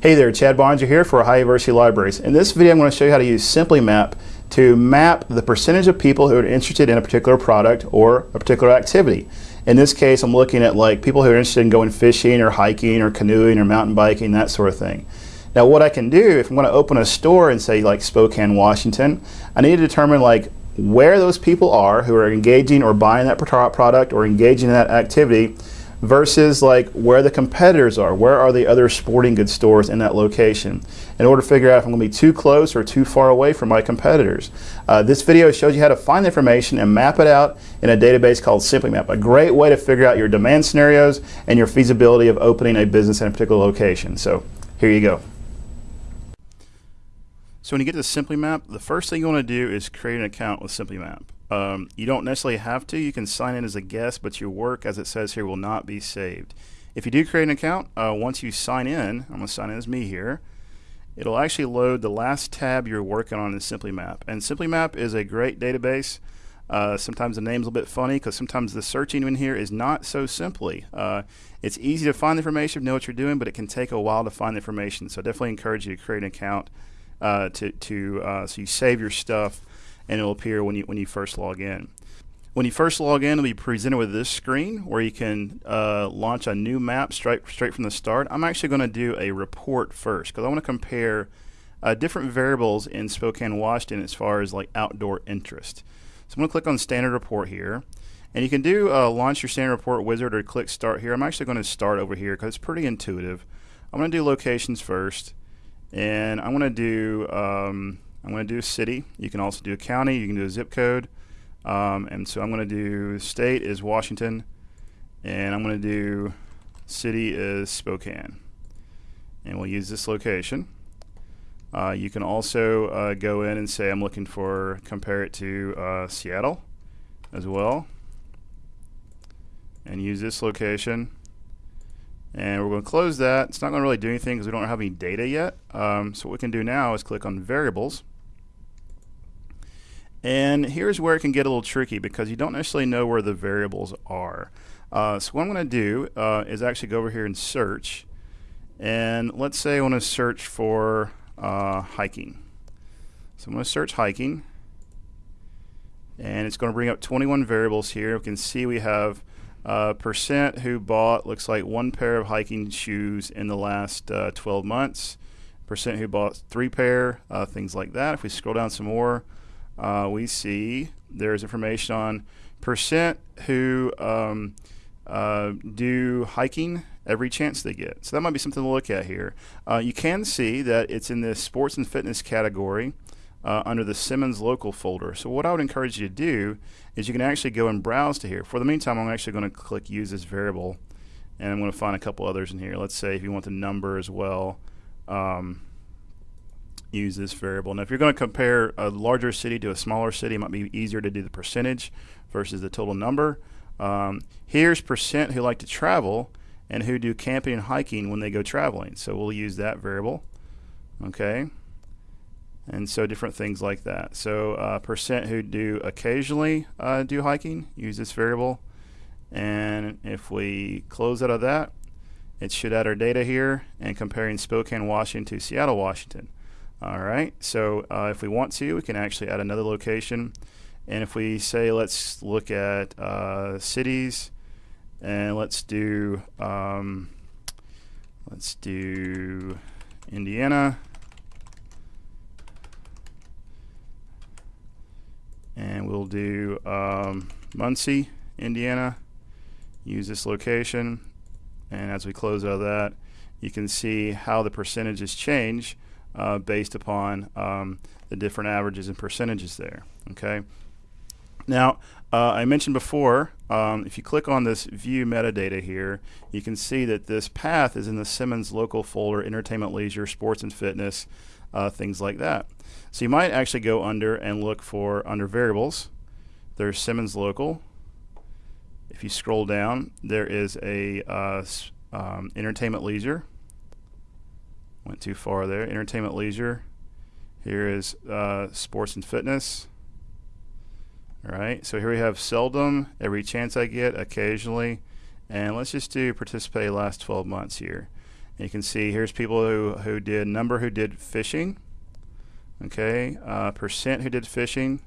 Hey there, Chad Bonner here for Ohio University Libraries. In this video I'm going to show you how to use SimplyMap to map the percentage of people who are interested in a particular product or a particular activity. In this case I'm looking at like people who are interested in going fishing or hiking or canoeing or mountain biking, that sort of thing. Now what I can do if I'm going to open a store in say like Spokane, Washington, I need to determine like where those people are who are engaging or buying that product or engaging in that activity versus like where the competitors are. Where are the other sporting goods stores in that location? In order to figure out if I'm going to be too close or too far away from my competitors. Uh, this video shows you how to find the information and map it out in a database called SimplyMap. A great way to figure out your demand scenarios and your feasibility of opening a business in a particular location. So here you go. So when you get to SimplyMap, the first thing you want to do is create an account with SimplyMap. Um, you don't necessarily have to. You can sign in as a guest, but your work, as it says here, will not be saved. If you do create an account, uh, once you sign in, I'm going to sign in as me here, it'll actually load the last tab you're working on in SimplyMap. And SimplyMap is a great database. Uh, sometimes the name's a little bit funny because sometimes the searching in here is not so simply. Uh, it's easy to find the information, know what you're doing, but it can take a while to find the information. So I definitely encourage you to create an account uh, to, to uh, so you save your stuff and it'll appear when you when you first log in. When you first log in, it'll be presented with this screen where you can uh, launch a new map straight straight from the start. I'm actually going to do a report first because I want to compare uh, different variables in Spokane, Washington as far as like outdoor interest. So I'm going to click on Standard Report here. And you can do uh, launch your standard report wizard or click start here. I'm actually going to start over here because it's pretty intuitive. I'm going to do locations first. And I'm going to do um, I'm going to do city. You can also do a county. You can do a zip code. Um, and so I'm going to do state is Washington, and I'm going to do city is Spokane. And we'll use this location. Uh, you can also uh, go in and say I'm looking for, compare it to uh, Seattle as well. And use this location. And we're going to close that. It's not going to really do anything because we don't have any data yet. Um, so what we can do now is click on variables. And here's where it can get a little tricky because you don't necessarily know where the variables are. Uh, so what I'm going to do uh, is actually go over here and search. And let's say I want to search for uh, hiking. So I'm going to search hiking. And it's going to bring up 21 variables here. We can see we have uh, percent who bought looks like one pair of hiking shoes in the last uh, 12 months. Percent who bought three pair, uh, things like that. If we scroll down some more, uh, we see there's information on percent who um, uh, do hiking every chance they get. So that might be something to look at here. Uh, you can see that it's in the sports and fitness category uh, under the Simmons local folder. So what I would encourage you to do is you can actually go and browse to here. For the meantime, I'm actually going to click use this variable and I'm going to find a couple others in here. Let's say if you want the number as well. Um, use this variable. Now, if you're going to compare a larger city to a smaller city, it might be easier to do the percentage versus the total number. Um, here's percent who like to travel and who do camping and hiking when they go traveling. So we'll use that variable. Okay. And so different things like that. So uh, percent who do occasionally uh, do hiking, use this variable. And if we close out of that, it should add our data here and comparing Spokane, Washington to Seattle, Washington. All right, so uh, if we want to, we can actually add another location. And if we say, let's look at uh, cities, and let's do, um, let's do Indiana. And we'll do um, Muncie, Indiana. Use this location. And as we close out of that, you can see how the percentages change uh, based upon um, the different averages and percentages there. Okay. Now, uh, I mentioned before, um, if you click on this view metadata here, you can see that this path is in the Simmons local folder, entertainment, leisure, sports and fitness, uh, things like that. So you might actually go under and look for under variables. There's Simmons local. If you scroll down, there is a uh, um, entertainment, leisure. Went too far there. Entertainment, leisure. Here is uh, sports and fitness. All right, so here we have seldom, every chance I get, occasionally, and let's just do participate last 12 months here. And you can see here's people who, who did number who did fishing. Okay, uh, percent who did fishing.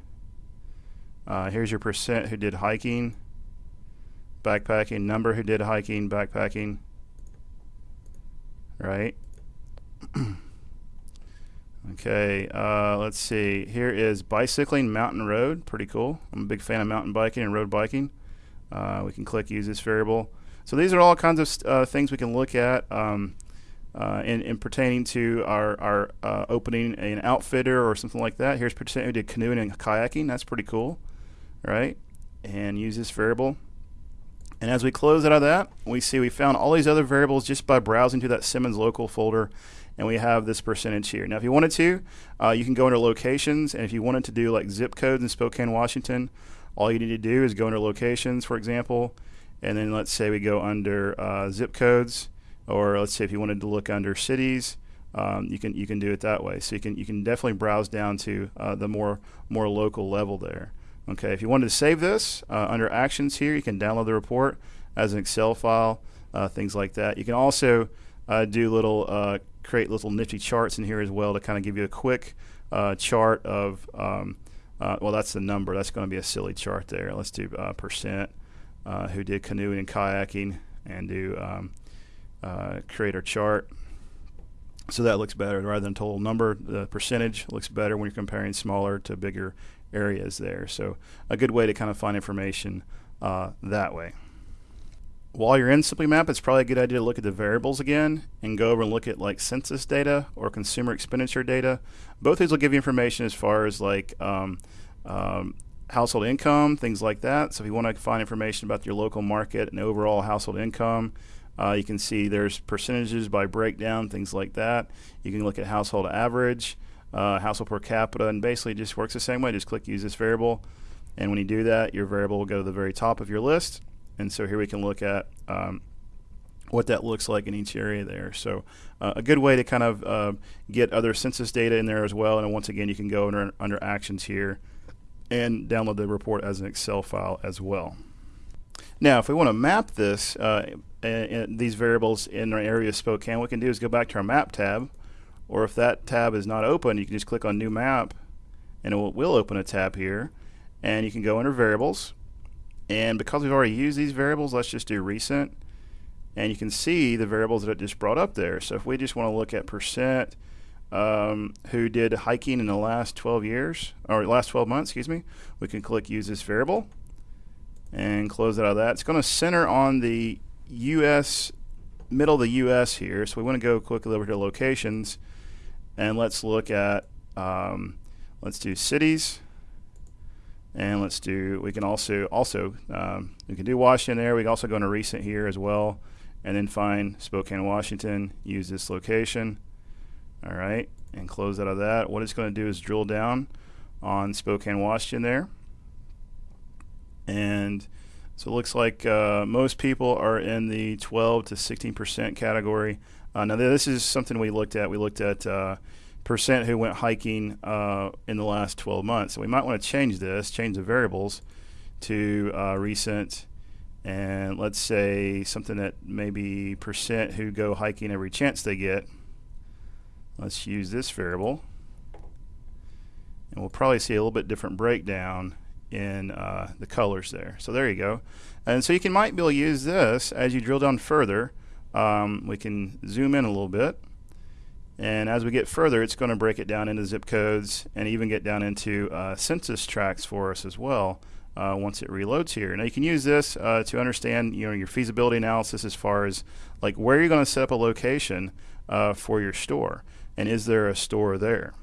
Uh, here's your percent who did hiking, backpacking, number who did hiking, backpacking. Right. okay, uh, let's see. Here is bicycling mountain road. Pretty cool. I'm a big fan of mountain biking and road biking. Uh, we can click use this variable. So these are all kinds of uh, things we can look at um, uh, in, in, pertaining to our, our uh, opening an outfitter or something like that. Here's we did canoeing and kayaking. That's pretty cool, right? And use this variable. And as we close out of that, we see we found all these other variables just by browsing to that Simmons local folder and we have this percentage here. Now, if you wanted to, uh, you can go under locations, and if you wanted to do like zip codes in Spokane, Washington, all you need to do is go under locations, for example, and then let's say we go under uh, zip codes, or let's say if you wanted to look under cities, um, you can you can do it that way. So you can you can definitely browse down to uh, the more more local level there. Okay, if you wanted to save this uh, under actions here, you can download the report as an Excel file, uh, things like that. You can also uh, do little uh, create little nifty charts in here as well to kind of give you a quick chart of um, well that's the number that's going to be a silly chart there. Let's do percent uh, who did canoeing and kayaking and do um, uh, create our chart. So that looks better rather than total number. The percentage looks better when you're comparing smaller to bigger areas there. So a good way to kind of find information uh, that way. While you're in Simply Map, it's probably a good idea to look at the variables again and go over and look at like census data or consumer expenditure data. Both these will give you information as far as like um, um, household income, things like that. So if you want to find information about your local market and overall household income, uh, you can see there's percentages by breakdown, things like that. You can look at household average, uh, household per capita, and basically just works the same way. Just click use this variable, and when you do that, your variable will go to the very top of your list. And so here we can look at um, what that looks like in each area there. So uh, a good way to kind of uh, get other census data in there as well. And once again, you can go under, under actions here and download the report as an Excel file as well. Now, if we want to map this, uh, these variables in our area of Spokane, what we can do is go back to our map tab, or if that tab is not open, you can just click on new map, and it will, will open a tab here, and you can go under variables, and because we've already used these variables, let's just do recent, and you can see the variables that it just brought up there. So if we just want to look at percent, um, who did hiking in the last 12 years, or last 12 months, excuse me, we can click use this variable and close out of that. It's going to center on the U.S., middle of the U.S. here. So we want to go quickly over to locations and let's look at, um, let's do cities. And let's do, we can also, also um, we can do Washington there. We can also go into recent here as well and then find Spokane, Washington, use this location all right, and close out of that. What it's going to do is drill down on Spokane, Washington there. And so it looks like uh, most people are in the 12 to 16% category. Uh, now, this is something we looked at. We looked at uh, percent who went hiking uh, in the last 12 months. So we might want to change this, change the variables to uh, recent, and let's say something that maybe percent who go hiking every chance they get. Let's use this variable. And we'll probably see a little bit different breakdown in uh, the colors there. So there you go. And so you can might be able to use this as you drill down further. Um, we can zoom in a little bit. And as we get further, it's going to break it down into zip codes and even get down into uh, census tracts for us as well uh, once it reloads here. Now you can use this uh, to understand you know your feasibility analysis as far as like where you're going to set up a location uh, for your store and is there a store there.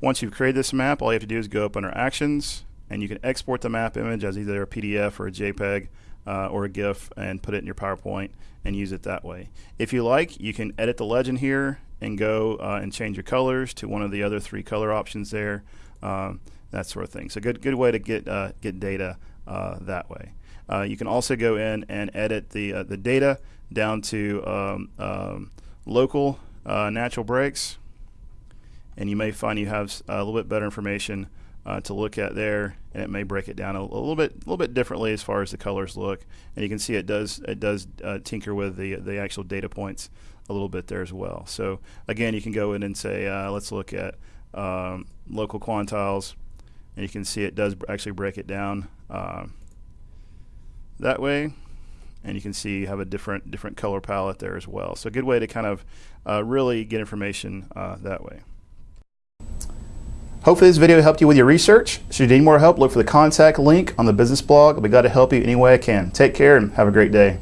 Once you've created this map, all you have to do is go up under Actions, and you can export the map image as either a PDF or a JPEG uh, or a GIF and put it in your PowerPoint and use it that way. If you like, you can edit the legend here and go uh, and change your colors to one of the other three color options there, um, that sort of thing. So good, good way to get uh, get data uh, that way. Uh, you can also go in and edit the uh, the data down to um, um, local natural breaks, and you may find you have a little bit better information uh, to look at there, and it may break it down a, a, little bit, a little bit differently as far as the colors look. And you can see it does it does uh, tinker with the the actual data points a little bit there as well. So again, you can go in and say, uh, let's look at um, local quantiles, and you can see it does actually break it down uh, that way. And you can see you have a different different color palette there as well. So a good way to kind of uh, really get information uh, that way. Hopefully this video helped you with your research. Should you need more help, look for the contact link on the business blog. I'll be glad to help you any way I can. Take care and have a great day.